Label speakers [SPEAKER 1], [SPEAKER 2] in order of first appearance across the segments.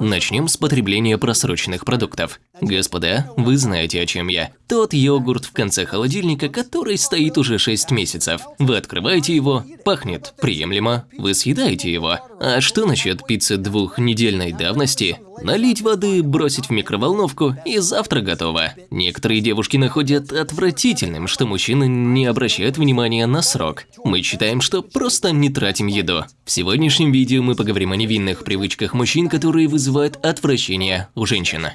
[SPEAKER 1] Начнем с потребления просроченных продуктов. Господа, вы знаете, о чем я. Тот йогурт в конце холодильника, который стоит уже 6 месяцев. Вы открываете его, пахнет приемлемо, вы съедаете его. А что насчет пиццы двухнедельной давности? Налить воды, бросить в микроволновку и завтра готово. Некоторые девушки находят отвратительным, что мужчины не обращают внимания на срок. Мы считаем, что просто не тратим еду. В сегодняшнем видео мы поговорим о невинных привычках мужчин, которые вызывают отвращение у женщин.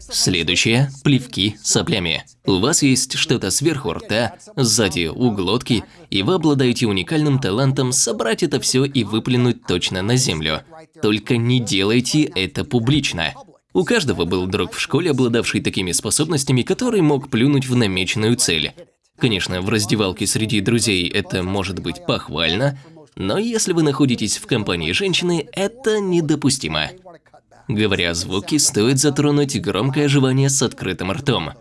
[SPEAKER 1] Следующее – плевки соплями. У вас есть что-то сверху рта, сзади у глотки, и вы обладаете уникальным талантом собрать это все и выплюнуть точно на землю. Только не делайте это публично. У каждого был друг в школе, обладавший такими способностями, который мог плюнуть в намеченную цель. Конечно, в раздевалке среди друзей это может быть похвально, но если вы находитесь в компании женщины, это недопустимо. Говоря о звуке, стоит затронуть громкое жевание с открытым ртом.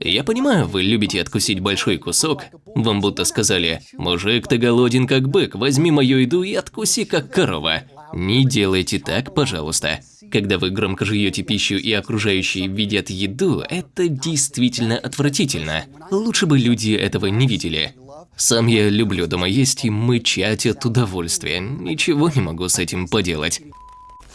[SPEAKER 1] Я понимаю, вы любите откусить большой кусок. Вам будто сказали, мужик, ты голоден как бык, возьми мою еду и откуси как корова. Не делайте так, пожалуйста. Когда вы громко жуете пищу и окружающие видят еду, это действительно отвратительно. Лучше бы люди этого не видели. Сам я люблю дома есть и мычать от удовольствия. Ничего не могу с этим поделать.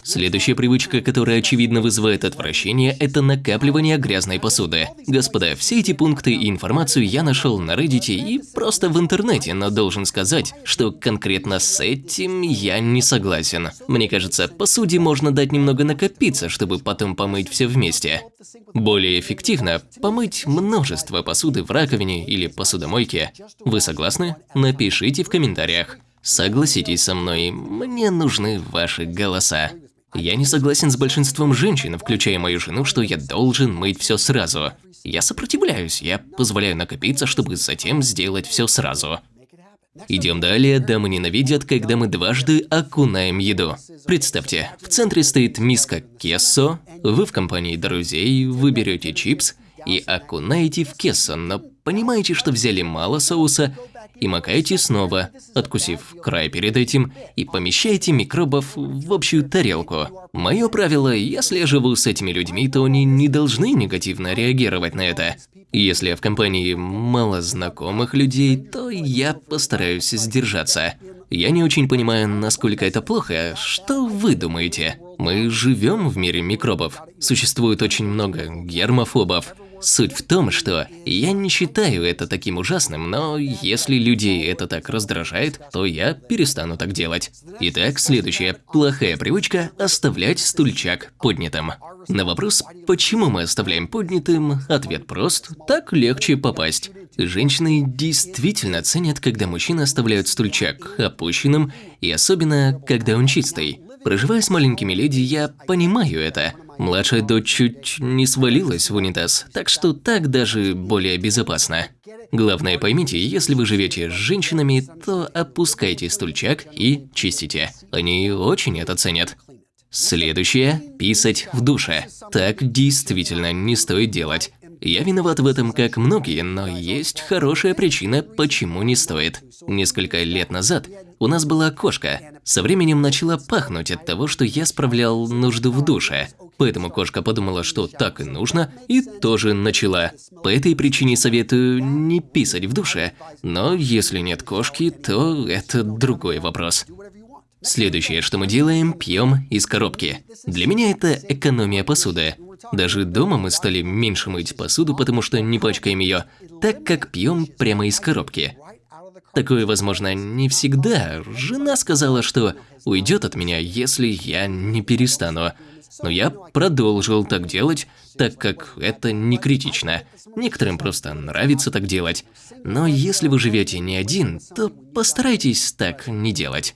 [SPEAKER 1] Следующая привычка, которая очевидно вызывает отвращение, это накапливание грязной посуды. Господа, все эти пункты и информацию я нашел на Reddit и просто в интернете, но должен сказать, что конкретно с этим я не согласен. Мне кажется, посуде можно дать немного накопиться, чтобы потом помыть все вместе. Более эффективно помыть множество посуды в раковине или посудомойке. Вы согласны? Напишите в комментариях. Согласитесь со мной, мне нужны ваши голоса. Я не согласен с большинством женщин, включая мою жену, что я должен мыть все сразу. Я сопротивляюсь, я позволяю накопиться, чтобы затем сделать все сразу. Идем далее, дамы ненавидят, когда мы дважды окунаем еду. Представьте, в центре стоит миска кессо, вы в компании друзей, вы берете чипс и окунаете в кессо, но понимаете, что взяли мало соуса и макаете снова, откусив край перед этим, и помещаете микробов в общую тарелку. Мое правило, если я живу с этими людьми, то они не должны негативно реагировать на это. Если я в компании мало знакомых людей, то я постараюсь сдержаться. Я не очень понимаю, насколько это плохо. Что вы думаете? Мы живем в мире микробов. Существует очень много гермофобов. Суть в том, что я не считаю это таким ужасным, но если людей это так раздражает, то я перестану так делать. Итак, следующая плохая привычка – оставлять стульчак поднятым. На вопрос, почему мы оставляем поднятым, ответ прост – так легче попасть. Женщины действительно ценят, когда мужчины оставляют стульчак опущенным, и особенно, когда он чистый. Проживая с маленькими леди, я понимаю это. Младшая дочь чуть не свалилась в унитаз, так что так даже более безопасно. Главное поймите, если вы живете с женщинами, то опускайте стульчак и чистите. Они очень это ценят. Следующее – писать в душе. Так действительно не стоит делать. Я виноват в этом, как многие, но есть хорошая причина, почему не стоит. Несколько лет назад у нас была кошка. Со временем начала пахнуть от того, что я справлял нужду в душе. Поэтому кошка подумала, что так и нужно, и тоже начала. По этой причине советую не писать в душе, но если нет кошки, то это другой вопрос. Следующее, что мы делаем, пьем из коробки. Для меня это экономия посуды. Даже дома мы стали меньше мыть посуду, потому что не пачкаем ее, так как пьем прямо из коробки. Такое возможно не всегда. Жена сказала, что уйдет от меня, если я не перестану. Но я продолжил так делать, так как это не критично. Некоторым просто нравится так делать. Но если вы живете не один, то постарайтесь так не делать.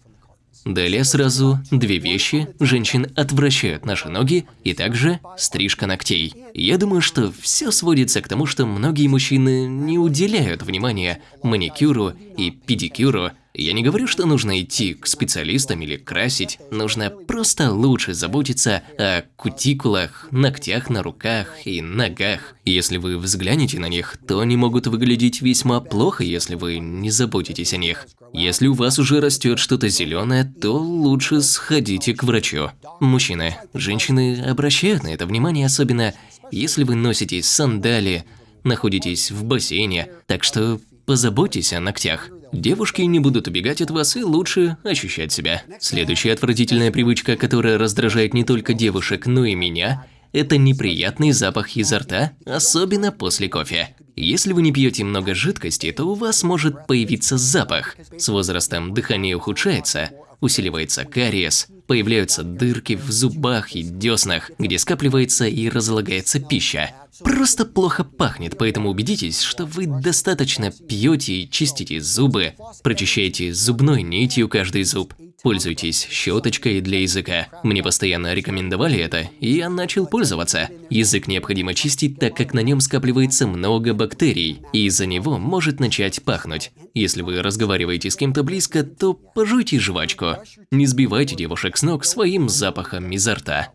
[SPEAKER 1] Далее сразу две вещи женщин отвращают наши ноги и также стрижка ногтей. Я думаю, что все сводится к тому, что многие мужчины не уделяют внимания маникюру и педикюру, Я не говорю, что нужно идти к специалистам или красить, нужно просто лучше заботиться о кутикулах, ногтях на руках и ногах. Если вы взглянете на них, то они могут выглядеть весьма плохо, если вы не заботитесь о них. Если у вас уже растет что-то зеленое, то лучше сходите к врачу. Мужчины, женщины обращают на это внимание, особенно если вы носите сандали, находитесь в бассейне, так что позаботьтесь о ногтях. Девушки не будут убегать от вас и лучше ощущать себя. Следующая отвратительная привычка, которая раздражает не только девушек, но и меня, это неприятный запах изо рта, особенно после кофе. Если вы не пьете много жидкости, то у вас может появиться запах. С возрастом дыхание ухудшается, усиливается кариес, появляются дырки в зубах и деснах, где скапливается и разлагается пища. Просто плохо пахнет, поэтому убедитесь, что вы достаточно пьете и чистите зубы, прочищаете зубной нитью каждый зуб, Пользуйтесь щеточкой для языка. Мне постоянно рекомендовали это, и я начал пользоваться. Язык необходимо чистить, так как на нем скапливается много бактерий, и из-за него может начать пахнуть. Если вы разговариваете с кем-то близко, то пожуйте жвачку. Не сбивайте девушек с ног своим запахом изо рта.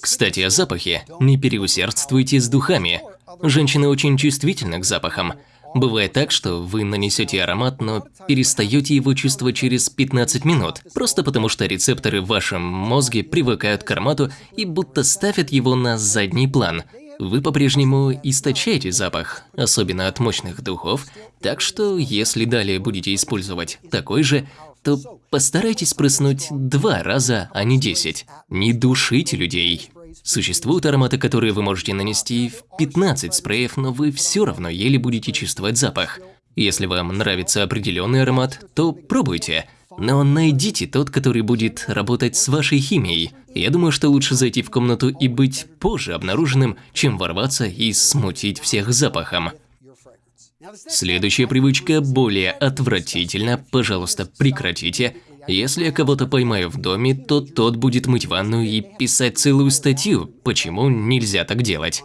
[SPEAKER 1] Кстати, о запахе. Не переусердствуйте с духами. Женщины очень чувствительны к запахам. Бывает так, что вы нанесете аромат, но перестаете его чувствовать через 15 минут, просто потому что рецепторы в вашем мозге привыкают к аромату и будто ставят его на задний план. Вы по-прежнему источаете запах, особенно от мощных духов, так что если далее будете использовать такой же, то постарайтесь прыснуть два раза, а не десять. Не душите людей. Существуют ароматы, которые вы можете нанести в 15 спреев, но вы все равно еле будете чувствовать запах. Если вам нравится определенный аромат, то пробуйте. Но найдите тот, который будет работать с вашей химией. Я думаю, что лучше зайти в комнату и быть позже обнаруженным, чем ворваться и смутить всех запахом. Следующая привычка более отвратительна, пожалуйста, прекратите. Если я кого-то поймаю в доме, то тот будет мыть ванную и писать целую статью, почему нельзя так делать.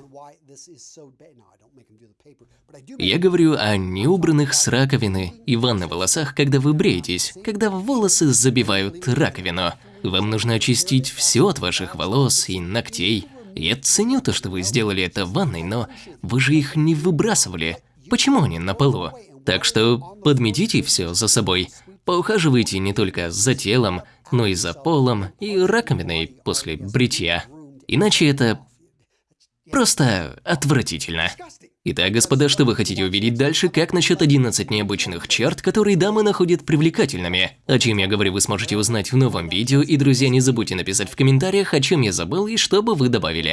[SPEAKER 1] Я говорю о неубранных с раковины и ванной волосах, когда вы бреетесь, когда волосы забивают раковину. Вам нужно очистить все от ваших волос и ногтей. Я ценю то, что вы сделали это в ванной, но вы же их не выбрасывали. Почему они на полу? Так что подметите все за собой. Поухаживайте не только за телом, но и за полом и раковиной после бритья. Иначе это просто отвратительно. Итак, господа, что вы хотите увидеть дальше? Как насчет 11 необычных черт, которые дамы находят привлекательными? О чем я говорю, вы сможете узнать в новом видео, и, друзья, не забудьте написать в комментариях, о чем я забыл и что бы вы добавили.